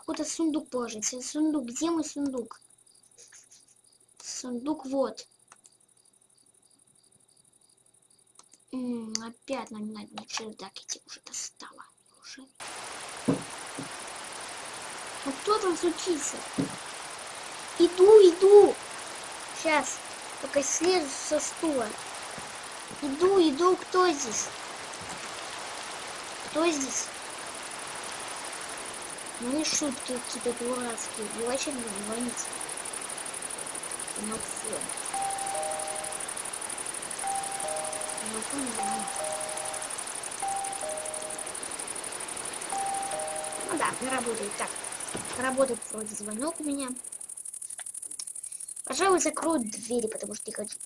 какой-то сундук положить. Сундук, где мой сундук? Сундук вот. М -м, опять нам надо на чердак идти, уже достало. Уже. Ну кто там случится? Иду, иду. Сейчас, пока слезу со стула. Иду, иду, кто здесь? Кто здесь? Ну и шутки какие-то дурацкие. Вы вообще не звоните. Ну все. Ну, да, работает. Так, работает вроде звонок у меня. Пожалуй, закрою двери, потому что не хочу